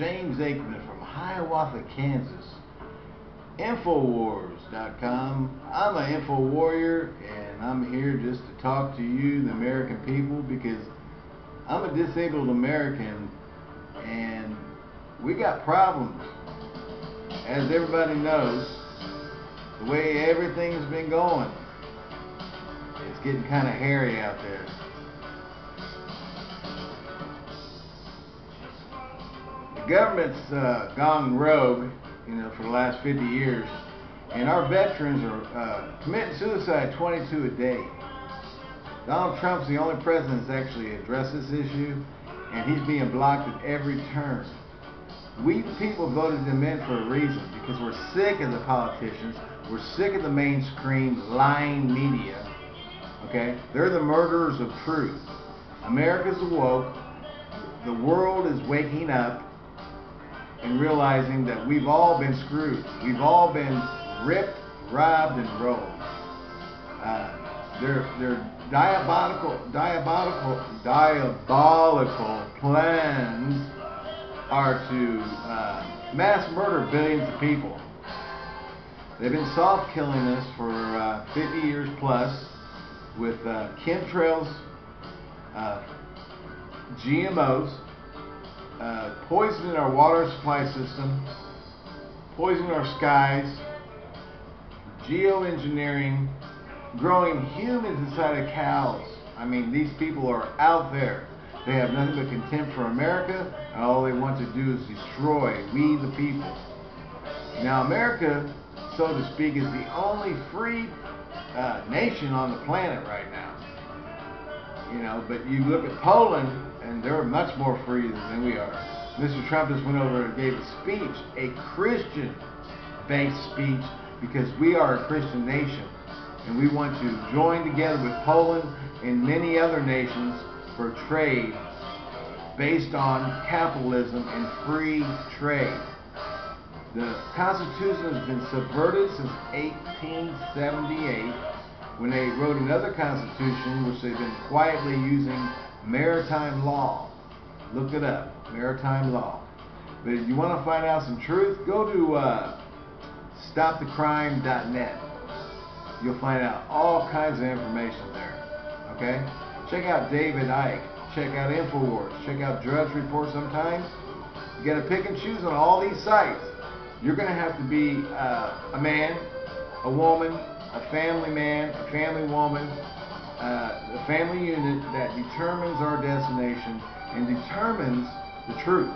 James Aikman from Hiawatha, Kansas. Infowars.com. I'm an info warrior, and I'm here just to talk to you, the American people, because I'm a disabled American, and we got problems. As everybody knows, the way everything's been going, it's getting kind of hairy out there. Government's uh, gone rogue, you know, for the last 50 years, and our veterans are uh, committing suicide 22 a day. Donald Trump's the only president that's actually addressed this issue, and he's being blocked at every turn. We people voted him in for a reason, because we're sick of the politicians, we're sick of the mainstream lying media, okay? They're the murderers of truth. America's awoke, the world is waking up, and realizing that we've all been screwed. We've all been ripped, robbed, and rolled. Uh, their their diabolical, diabolical, diabolical plans are to uh, mass murder billions of people. They've been soft killing us for uh, 50 years plus with uh, chemtrails, uh, GMOs, uh, poisoning our water supply system, poisoning our skies, geoengineering, growing humans inside of cows. I mean, these people are out there. They have nothing but contempt for America, and all they want to do is destroy we the people. Now, America, so to speak, is the only free uh, nation on the planet right now. You know, but you look at Poland, and they're much more free than we are. Mr. Trump just went over and gave a speech, a Christian-based speech, because we are a Christian nation, and we want to join together with Poland and many other nations for trade based on capitalism and free trade. The Constitution has been subverted since 1878 when they wrote another Constitution which they've been quietly using maritime law. Look it up, maritime law. But if you want to find out some truth, go to uh, stopthecrime.net. You'll find out all kinds of information there. Okay? Check out David Icke. Check out InfoWars. Check out Drudge Report sometimes. You got to pick and choose on all these sites. You're going to have to be uh, a man, a woman, a family man, a family woman, uh, a family unit that determines our destination and determines the truth.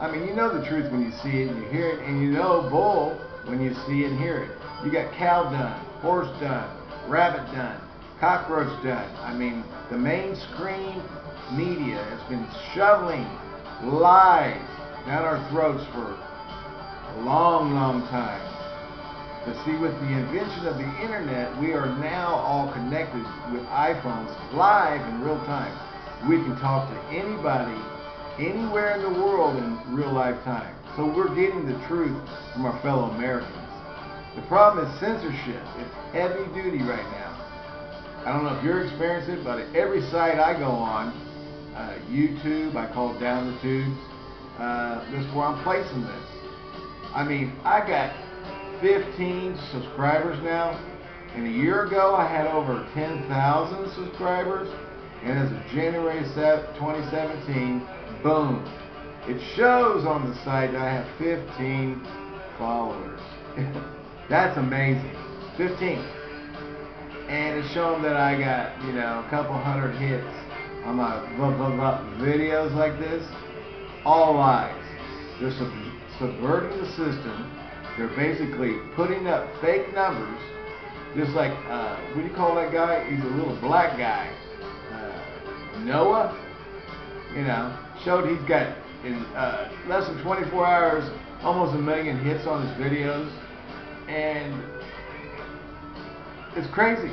I mean, you know the truth when you see it and you hear it, and you know bull when you see and hear it. You got cow done, horse done, rabbit done, cockroach done. I mean, the mainstream media has been shoveling lies down our throats for a long, long time. But see, with the invention of the internet, we are now all connected with iPhones live in real time. We can talk to anybody, anywhere in the world in real life time. So we're getting the truth from our fellow Americans. The problem is censorship. It's heavy duty right now. I don't know if you're experiencing it, but every site I go on, uh, YouTube, I call it Down the Tubes, uh, that's where I'm placing this. I mean, I got 15 subscribers now, and a year ago I had over 10,000 subscribers, and as of January 2017, boom, it shows on the site that I have 15 followers. That's amazing. 15. And it's showing that I got, you know, a couple hundred hits on my blah, blah, blah videos like this. All lies. They're sub subverting the system. They're basically putting up fake numbers. Just like, uh, what do you call that guy? He's a little black guy. Uh, Noah, you know, showed he's got in uh, less than 24 hours almost a million hits on his videos. And it's crazy.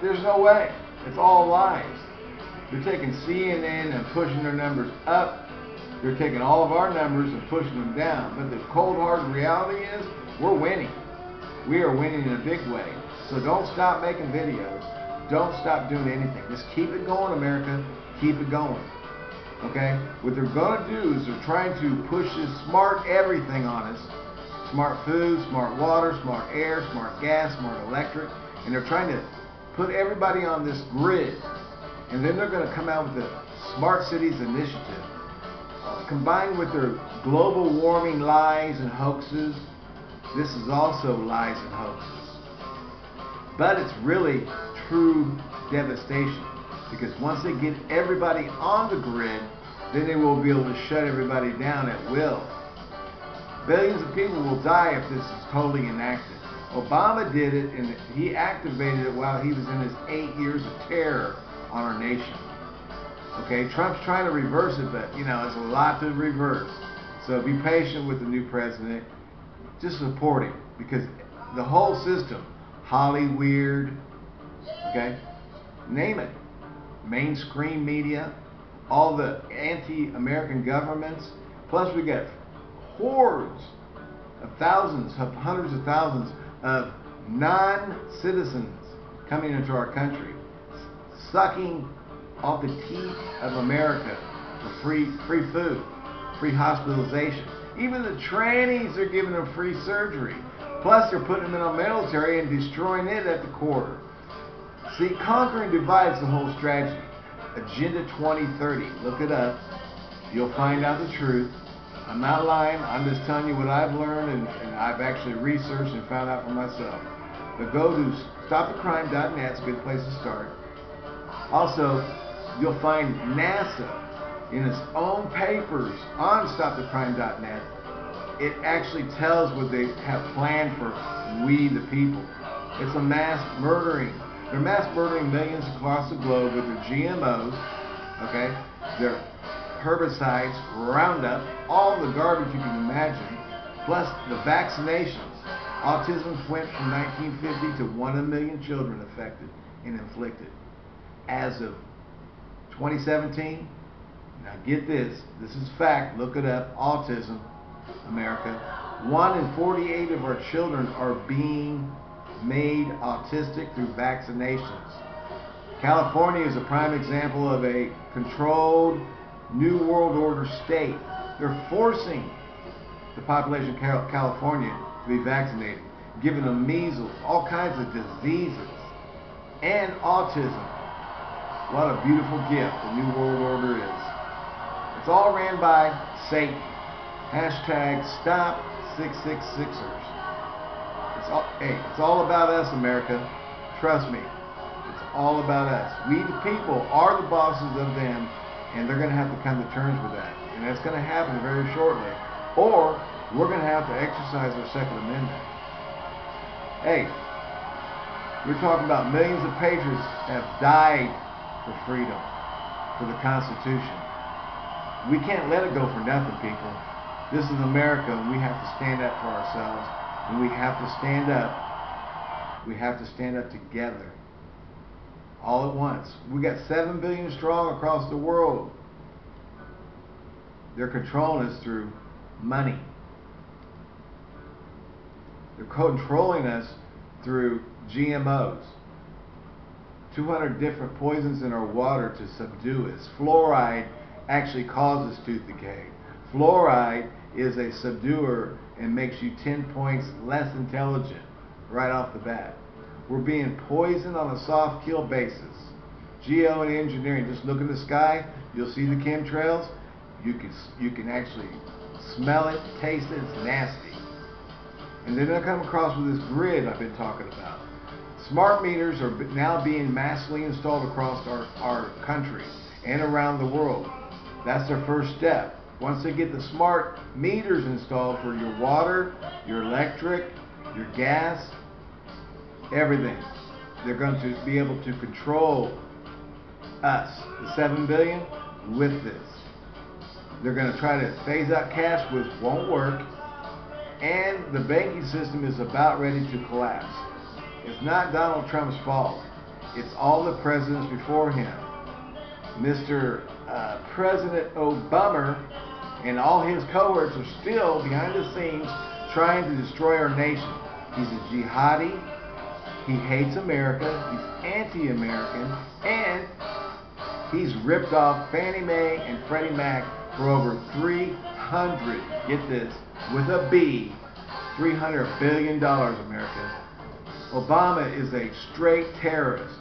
There's no way. It's all lies. They're taking CNN and pushing their numbers up. They're taking all of our numbers and pushing them down. But the cold hard reality is we're winning. We are winning in a big way. So don't stop making videos. Don't stop doing anything. Just keep it going, America. Keep it going. Okay? What they're going to do is they're trying to push this smart everything on us. Smart food, smart water, smart air, smart gas, smart electric. And they're trying to put everybody on this grid. And then they're going to come out with the Smart Cities Initiative. Combined with their global warming lies and hoaxes, this is also lies and hoaxes. But it's really true devastation. Because once they get everybody on the grid, then they will be able to shut everybody down at will. Billions of people will die if this is totally enacted. Obama did it and he activated it while he was in his eight years of terror on our nation. Okay, Trump's trying to reverse it, but you know, it's a lot to reverse. So be patient with the new president. Just support him because the whole system, Hollywood, okay, name it, mainstream media, all the anti-American governments, plus we got hordes of thousands, of hundreds of thousands of non-citizens coming into our country, sucking off the teeth of America for free, free food, free hospitalization. Even the trannies are giving them free surgery. Plus, they're putting them in our military and destroying it at the core. See, conquering divides the whole strategy. Agenda 2030. Look it up. You'll find out the truth. I'm not lying. I'm just telling you what I've learned and, and I've actually researched and found out for myself. But go to stopthecrime.net. It's a good place to start. Also, you'll find NASA in its own papers on stopthecrime.net. It actually tells what they have planned for we the people. It's a mass murdering. They're mass murdering millions across the globe with their GMOs, okay? Their herbicides, Roundup, all the garbage you can imagine, plus the vaccinations. Autism went from 1950 to 1 in a 1 million children affected and inflicted. As of 2017, now get this, this is fact, look it up, autism, America. 1 in 48 of our children are being made autistic through vaccinations. California is a prime example of a controlled New World Order state. They're forcing the population of California to be vaccinated, giving them measles, all kinds of diseases, and autism. What a beautiful gift the New World Order is. It's all ran by Satan. Hashtag stop 666ers. It's all, hey, it's all about us, America. Trust me. It's all about us. We, the people, are the bosses of them, and they're going to have to come to terms with that. And that's going to happen very shortly. Or we're going to have to exercise our Second Amendment. Hey, we're talking about millions of patriots have died for freedom, for the Constitution. We can't let it go for nothing, people. This is America, and we have to stand up for ourselves, and we have to stand up. We have to stand up together, all at once. We got 7 billion strong across the world. They're controlling us through money. They're controlling us through GMOs. 200 different poisons in our water to subdue us. Fluoride actually causes tooth decay. Fluoride is a subduer and makes you 10 points less intelligent right off the bat. We're being poisoned on a soft kill basis. Geo and engineering, just look in the sky, you'll see the chemtrails. You can, you can actually smell it, taste it, it's nasty. And then I come across with this grid I've been talking about. Smart meters are now being massively installed across our, our country and around the world. That's their first step. Once they get the smart meters installed for your water, your electric, your gas, everything, they're going to be able to control us, the 7 billion, with this. They're going to try to phase out cash, which won't work, and the banking system is about ready to collapse. It's not Donald Trump's fault. It's all the presidents before him. Mr. Uh, President Obama and all his cohorts are still behind the scenes trying to destroy our nation. He's a jihadi. He hates America. He's anti-American. And He's ripped off Fannie Mae and Freddie Mac for over 300, get this, with a B, $300 billion, America. Obama is a straight terrorist.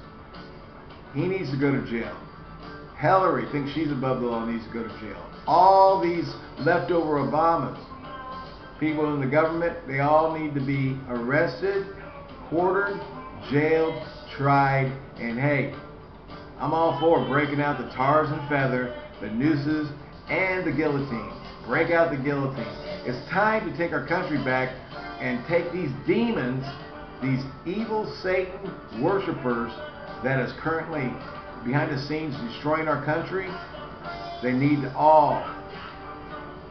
He needs to go to jail. Hillary thinks she's above the law needs to go to jail. All these leftover Obamas, people in the government, they all need to be arrested, quartered, jailed, tried, and hey, I'm all for breaking out the tars and feather, the nooses, and the guillotine. Break out the guillotine. It's time to take our country back and take these demons, these evil Satan worshippers that is currently behind the scenes destroying our country, they need to all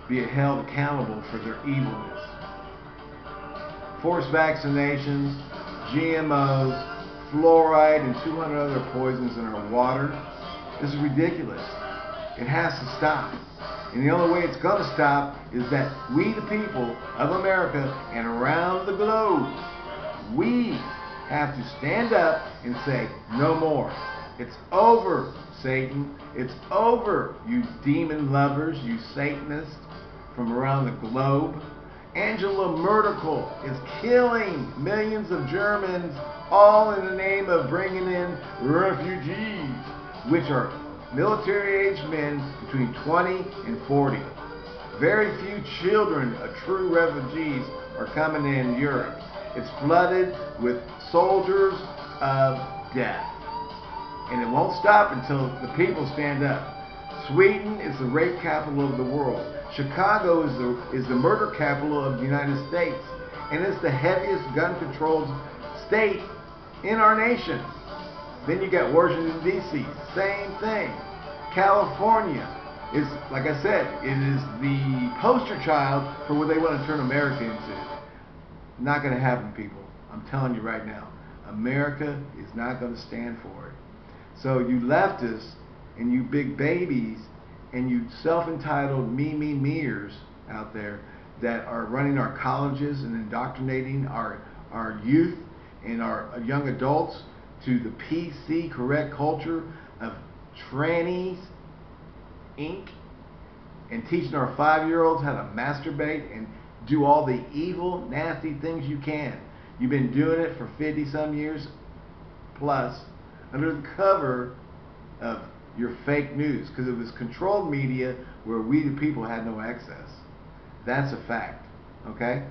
be held accountable for their evilness. Forced vaccinations, GMOs, fluoride, and 200 other poisons in our water. This is ridiculous. It has to stop. And the only way it's going to stop is that we, the people of America and around the globe, we have to stand up and say, no more. It's over, Satan. It's over, you demon lovers, you Satanists from around the globe. Angela Merkel is killing millions of Germans all in the name of bringing in refugees, which are military-aged men between 20 and 40. Very few children of true refugees are coming in Europe. It's flooded with soldiers of death. And it won't stop until the people stand up. Sweden is the rape capital of the world. Chicago is the, is the murder capital of the United States. And it's the heaviest gun-controlled state in our nation. Then you got Washington, D.C. Same thing. California is, like I said, it is the poster child for what they want to turn America into. Not going to happen, people. I'm telling you right now. America is not going to stand for it. So you leftists and you big babies and you self-entitled me, me, meers out there that are running our colleges and indoctrinating our, our youth and our young adults to the PC correct culture of trannies, Inc., and teaching our five-year-olds how to masturbate and do all the evil, nasty things you can. You've been doing it for 50 some years plus under the cover of your fake news because it was controlled media where we the people had no access. That's a fact. Okay?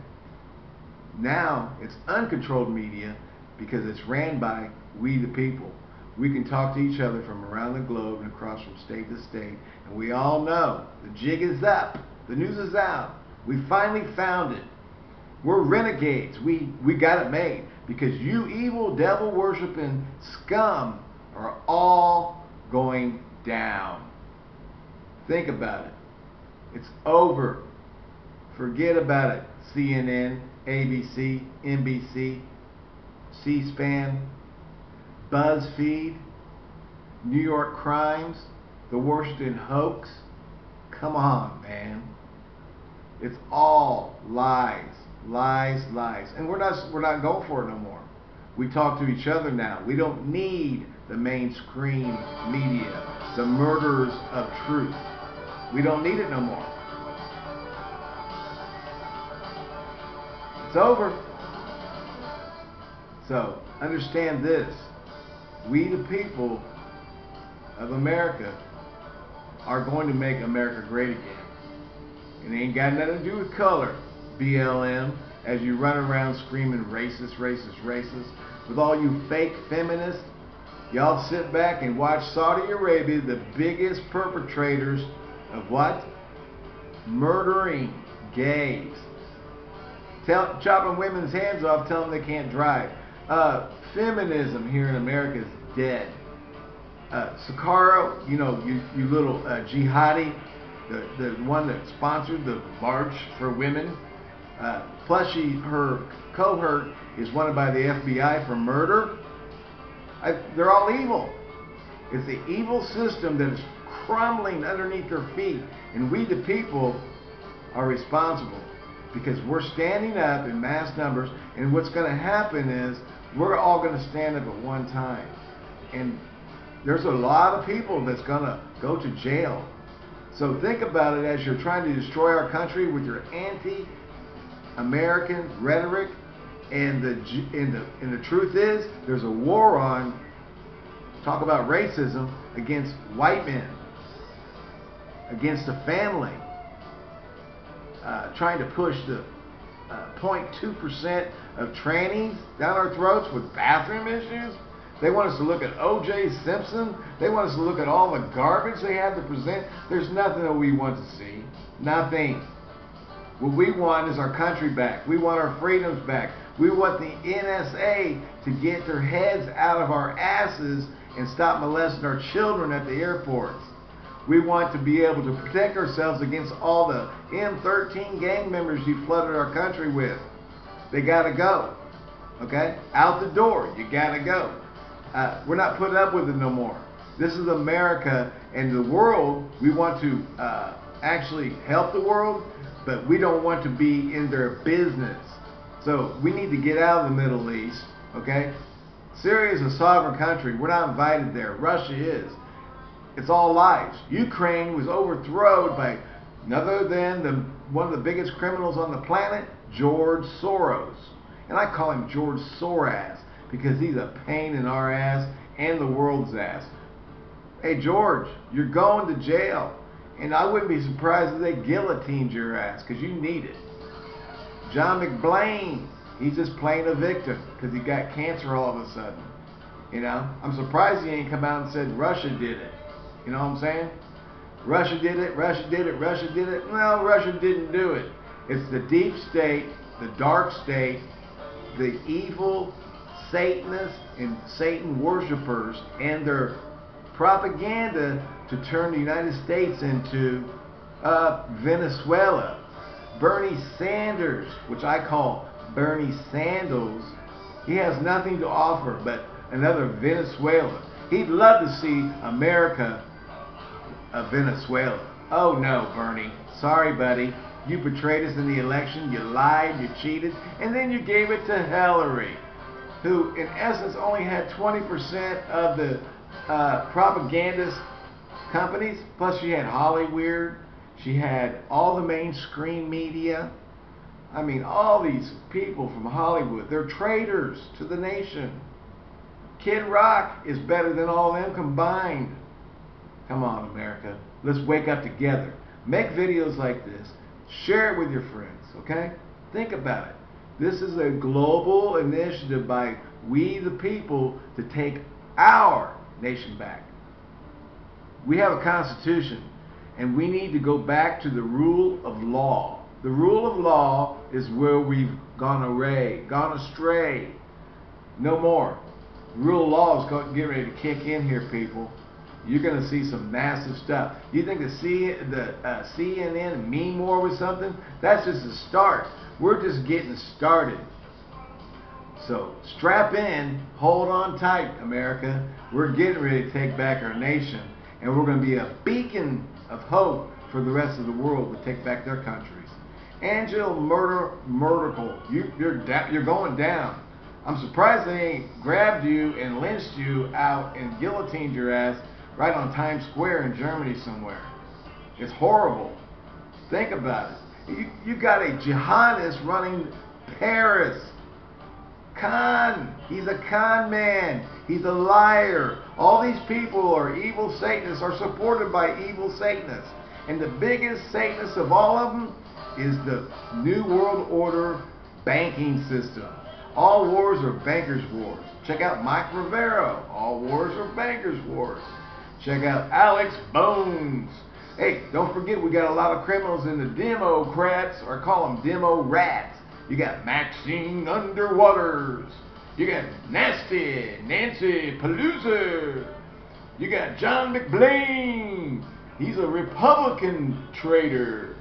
Now it's uncontrolled media because it's ran by we the people. We can talk to each other from around the globe and across from state to state. And we all know the jig is up. The news is out. We finally found it. We're renegades. We, we got it made. Because you evil devil worshiping scum are all going down. Think about it. It's over. Forget about it. CNN, ABC, NBC, C-SPAN, BuzzFeed, New York Crimes, the Washington Hoax. Come on, man. It's all lies, lies, lies. And we're not we're not going for it no more. We talk to each other now. We don't need the mainstream media, the murderers of truth. We don't need it no more. It's over. So, understand this. We the people of America are going to make America great again. It ain't got nothing to do with color, BLM, as you run around screaming racist, racist, racist. With all you fake feminists, y'all sit back and watch Saudi Arabia, the biggest perpetrators of what? Murdering gays. Tell, chopping women's hands off, telling them they can't drive. Uh, feminism here in America is dead. Uh, Sakara, you know, you, you little uh, jihadi, the, the one that sponsored the March for Women. Uh, plus, she, her cohort is wanted by the FBI for murder. I, they're all evil. It's the evil system that is crumbling underneath their feet. And we, the people, are responsible because we're standing up in mass numbers. And what's going to happen is we're all going to stand up at one time. And there's a lot of people that's going to go to jail. So think about it as you're trying to destroy our country with your anti-American rhetoric. And the, and, the, and the truth is, there's a war on, talk about racism, against white men, against the family, uh, trying to push the 0.2% uh, of trannies down our throats with bathroom issues. They want us to look at O.J. Simpson. They want us to look at all the garbage they have to present. There's nothing that we want to see. Nothing. What we want is our country back. We want our freedoms back. We want the NSA to get their heads out of our asses and stop molesting our children at the airports. We want to be able to protect ourselves against all the M13 gang members you flooded our country with. They got to go. Okay? Out the door. You got to go. Uh, we're not putting up with it no more. This is America and the world. We want to uh, actually help the world, but we don't want to be in their business. So we need to get out of the Middle East. Okay? Syria is a sovereign country. We're not invited there. Russia is. It's all lies. Ukraine was overthrown by none other than the, one of the biggest criminals on the planet, George Soros. And I call him George Soras because he's a pain in our ass and the world's ass. Hey, George, you're going to jail. And I wouldn't be surprised if they guillotined your ass because you need it. John McBlain, he's just playing a victim because he got cancer all of a sudden. You know, I'm surprised he ain't come out and said Russia did it. You know what I'm saying? Russia did it, Russia did it, Russia did it. Well, Russia didn't do it. It's the deep state, the dark state, the evil Satanists and Satan worshippers and their propaganda to turn the United States into uh, Venezuela. Bernie Sanders, which I call Bernie Sandals, he has nothing to offer but another Venezuela. He'd love to see America a Venezuela. Oh no, Bernie. Sorry, buddy. You betrayed us in the election, you lied, you cheated, and then you gave it to Hillary who in essence only had 20% of the uh, propagandist companies. Plus she had Hollywood. She had all the mainstream media. I mean, all these people from Hollywood, they're traitors to the nation. Kid Rock is better than all of them combined. Come on, America. Let's wake up together. Make videos like this. Share it with your friends, okay? Think about it. This is a global initiative by we the people to take our nation back. We have a constitution and we need to go back to the rule of law. The rule of law is where we've gone array, gone astray. No more. Rule of law is going get ready to kick in here, people. You're going to see some massive stuff. You think the, C, the uh, CNN and war was something? That's just a start. We're just getting started. So strap in, hold on tight, America. We're getting ready to take back our nation, and we're going to be a beacon of hope for the rest of the world to take back their countries. Angela Murder Merkel, you, you're you're going down. I'm surprised they ain't grabbed you and lynched you out and guillotined your ass right on Times Square in Germany somewhere. It's horrible. Think about it. You, you got a jihadist running Paris. Con. He's a con man. He's a liar. All these people are evil Satanists, are supported by evil Satanists. And the biggest Satanist of all of them is the New World Order banking system. All wars are bankers' wars. Check out Mike Rivero. All wars are bankers' wars. Check out Alex Bones. Hey, don't forget we got a lot of criminals in the Democrats, or call them demo rats. You got Maxine Underwaters. You got Nasty Nancy Pelosi. You got John McBlain. He's a Republican traitor.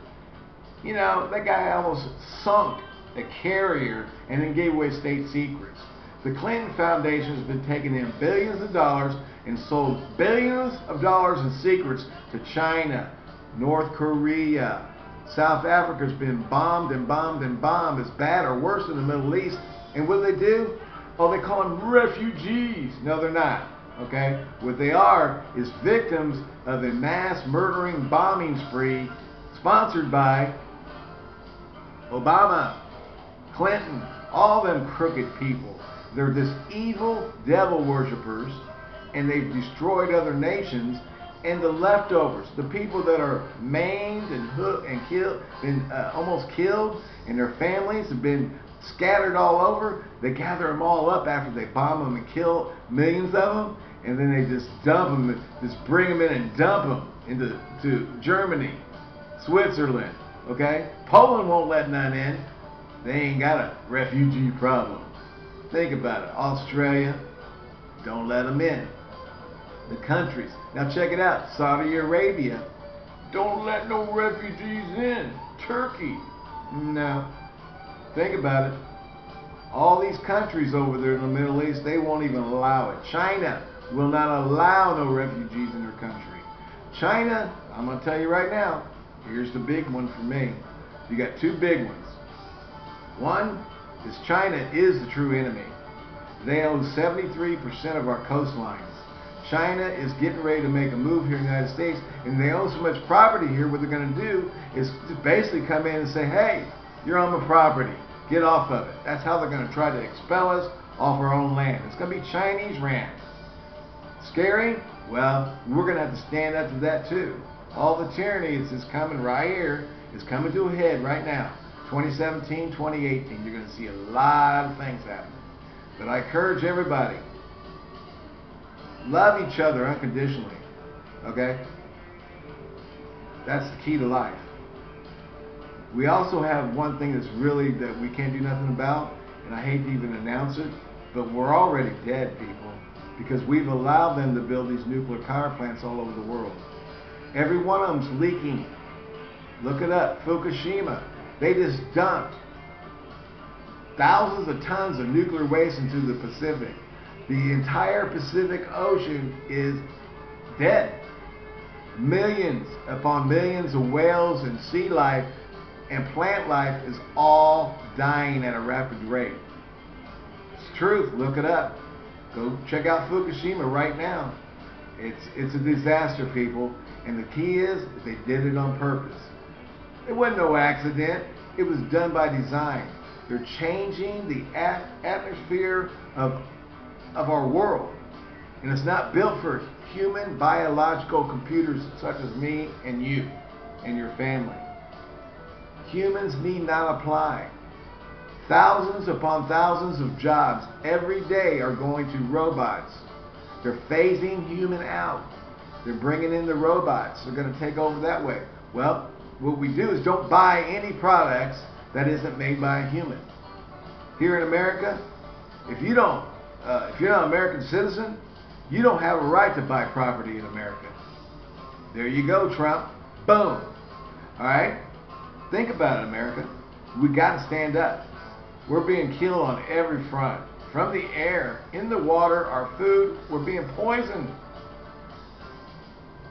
You know, that guy almost sunk a carrier and then gave away state secrets. The Clinton Foundation has been taking in billions of dollars and sold billions of dollars in secrets to China, North Korea. South Africa's been bombed and bombed and bombed. It's bad or worse in the Middle East. And what do they do? Oh, they call them refugees. No, they're not. Okay? What they are is victims of a mass murdering bombing spree sponsored by Obama, Clinton, all them crooked people. They're this evil devil worshippers, and they've destroyed other nations. And the leftovers, the people that are maimed and hooked and killed, been uh, almost killed, and their families have been scattered all over. They gather them all up after they bomb them and kill millions of them, and then they just dump them, just bring them in and dump them into to Germany, Switzerland. Okay, Poland won't let none in. They ain't got a refugee problem. Think about it. Australia, don't let them in. The countries. Now check it out. Saudi Arabia, don't let no refugees in. Turkey, no. Think about it. All these countries over there in the Middle East, they won't even allow it. China will not allow no refugees in their country. China, I'm going to tell you right now, here's the big one for me. You got two big ones. One is China is the true enemy. They own 73% of our coastlines. China is getting ready to make a move here in the United States, and they own so much property here, what they're going to do is basically come in and say, hey, you're on the property. Get off of it. That's how they're going to try to expel us off our own land. It's going to be Chinese land. Scary? Well, we're going to have to stand up to that too. All the tyranny is coming right here, is coming to a head right now. 2017, 2018, you're going to see a lot of things happening. But I encourage everybody, love each other unconditionally. Okay? That's the key to life. We also have one thing that's really that we can't do nothing about, and I hate to even announce it, but we're already dead, people, because we've allowed them to build these nuclear power plants all over the world. Every one of them's leaking. Look it up. Fukushima. They just dumped thousands of tons of nuclear waste into the Pacific. The entire Pacific Ocean is dead. Millions upon millions of whales and sea life and plant life is all dying at a rapid rate. It's truth. Look it up. Go check out Fukushima right now. It's it's a disaster, people. And the key is they did it on purpose. It wasn't no accident. It was done by design. They're changing the atmosphere of of our world. And it's not built for human biological computers such as me and you and your family. Humans need not apply. Thousands upon thousands of jobs every day are going to robots. They're phasing human out. They're bringing in the robots. They're going to take over that way. Well, what we do is don't buy any products that isn't made by a human. Here in America, if you don't, uh, if you're not an American citizen, you don't have a right to buy property in America. There you go, Trump. Boom. All right. Think about it, America. We got to stand up. We're being killed on every front. From the air, in the water, our food, we're being poisoned.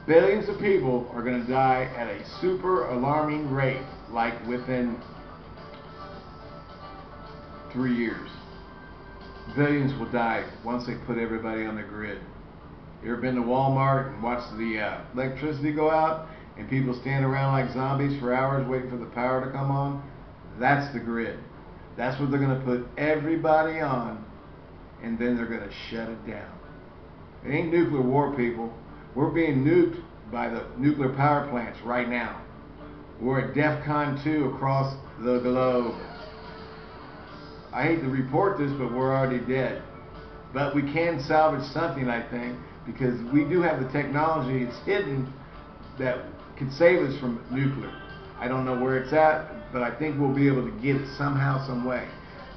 Billions of people are going to die at a super alarming rate, like within three years. Billions will die once they put everybody on the grid. You ever been to Walmart and watched the uh, electricity go out and people stand around like zombies for hours waiting for the power to come on? That's the grid. That's what they're going to put everybody on and then they're going to shut it down. It ain't nuclear war, people. We're being nuked by the nuclear power plants right now. We're at DEFCON 2 across the globe. I hate to report this, but we're already dead. But we can salvage something, I think, because we do have the technology. It's hidden that could save us from nuclear. I don't know where it's at, but I think we'll be able to get it somehow, some way.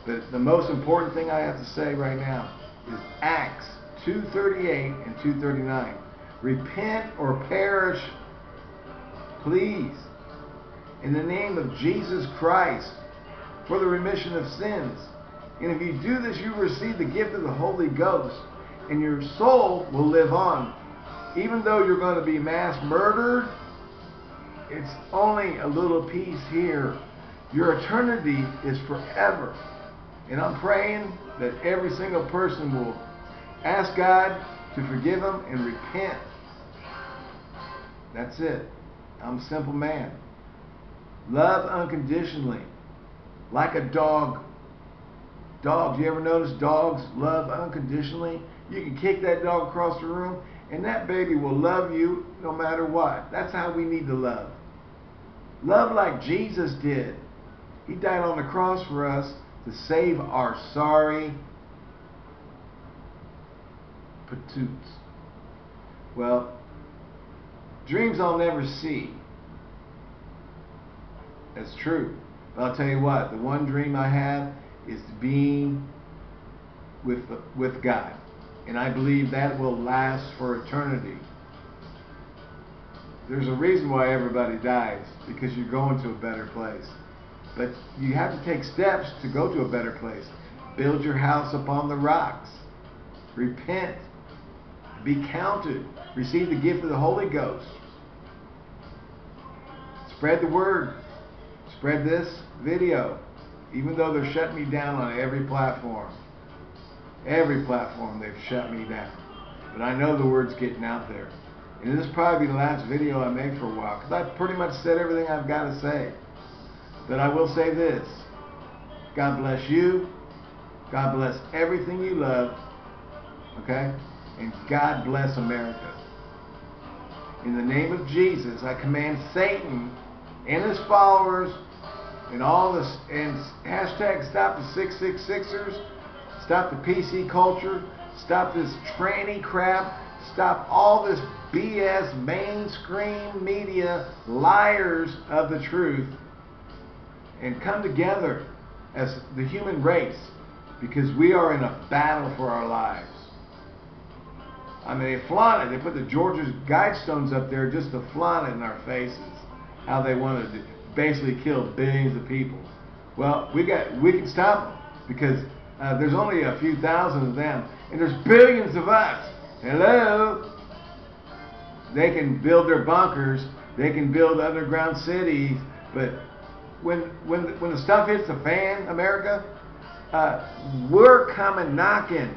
But the most important thing I have to say right now is Acts 238 and 239. Repent or perish, please, in the name of Jesus Christ, for the remission of sins. And if you do this, you receive the gift of the Holy Ghost, and your soul will live on. Even though you're going to be mass murdered, it's only a little piece here. Your eternity is forever. And I'm praying that every single person will ask God to forgive them and repent. That's it. I'm a simple man. Love unconditionally, like a dog. Dogs, you ever notice dogs love unconditionally? You can kick that dog across the room, and that baby will love you no matter what. That's how we need to love. Love like Jesus did. He died on the cross for us to save our sorry patoots. Well, dreams I'll never see. That's true. But I'll tell you what, the one dream I have is being with, with God. And I believe that will last for eternity. There's a reason why everybody dies, because you're going to a better place. But you have to take steps to go to a better place. Build your house upon the rocks. Repent. Be counted. Receive the gift of the Holy Ghost. Spread the word. Spread this video. Even though they're shutting me down on every platform. Every platform they've shut me down. But I know the word's getting out there. And this will probably be the last video I make for a while. Because I've pretty much said everything I've got to say. But I will say this. God bless you. God bless everything you love. Okay? And God bless America. In the name of Jesus, I command Satan and his followers and all this and hashtag stop the 666ers, stop the PC culture, stop this tranny crap, stop all this BS mainstream media liars of the truth and come together as the human race because we are in a battle for our lives. I mean, they flaunt it. They put the Georgia's Guidestones up there just to flaunt it in our faces. How they wanted to basically kill billions of people. Well, we got we can stop them because uh, there's only a few thousand of them, and there's billions of us. Hello. They can build their bunkers. They can build underground cities, but when when when the stuff hits the fan, America, uh, we're coming knocking,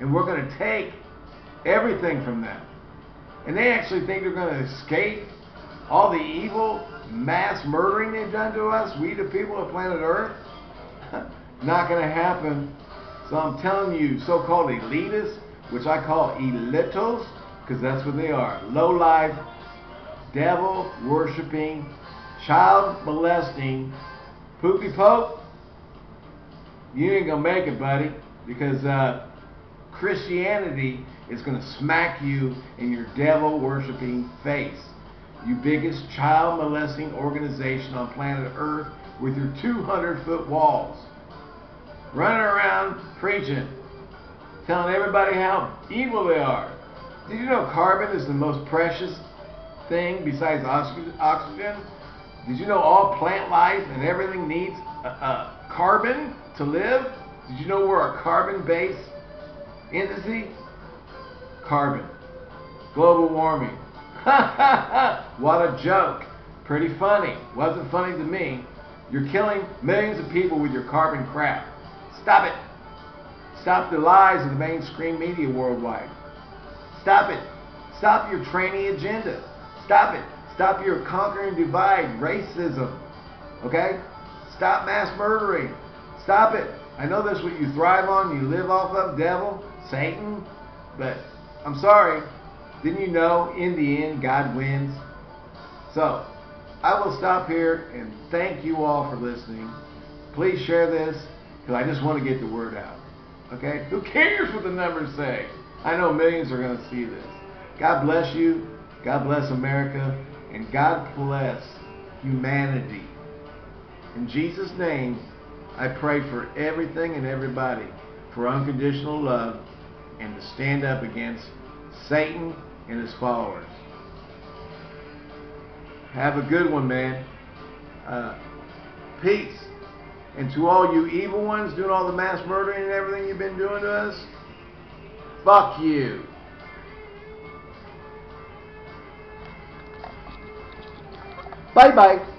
and we're going to take everything from them. And they actually think they're going to escape all the evil mass murdering they've done to us, we the people of planet Earth. Not going to happen. So I'm telling you, so-called elitists, which I call elitos, because that's what they are. Low-life, devil-worshipping, child-molesting, poopy pope, you ain't going to make it, buddy, because uh, Christianity is going to smack you in your devil-worshipping face. You biggest child molesting organization on planet Earth with your 200 foot walls. Running around preaching, telling everybody how evil they are. Did you know carbon is the most precious thing besides oxygen? Did you know all plant life and everything needs uh, uh, carbon to live? Did you know we're a carbon-based entity? Carbon. Global warming. what a joke. Pretty funny. Wasn't funny to me. You're killing millions of people with your carbon crap. Stop it. Stop the lies of the mainstream media worldwide. Stop it. Stop your training agenda. Stop it. Stop your conquering divide, racism. Okay? Stop mass murdering. Stop it. I know that's what you thrive on, you live off of, devil, Satan, but I'm sorry. Didn't you know in the end God wins? So, I will stop here and thank you all for listening. Please share this because I just want to get the word out. Okay? Who cares what the numbers say? I know millions are going to see this. God bless you. God bless America. And God bless humanity. In Jesus' name, I pray for everything and everybody for unconditional love and to stand up against Satan and his followers. Have a good one, man. Uh, peace. And to all you evil ones doing all the mass murdering and everything you've been doing to us, fuck you. Bye-bye.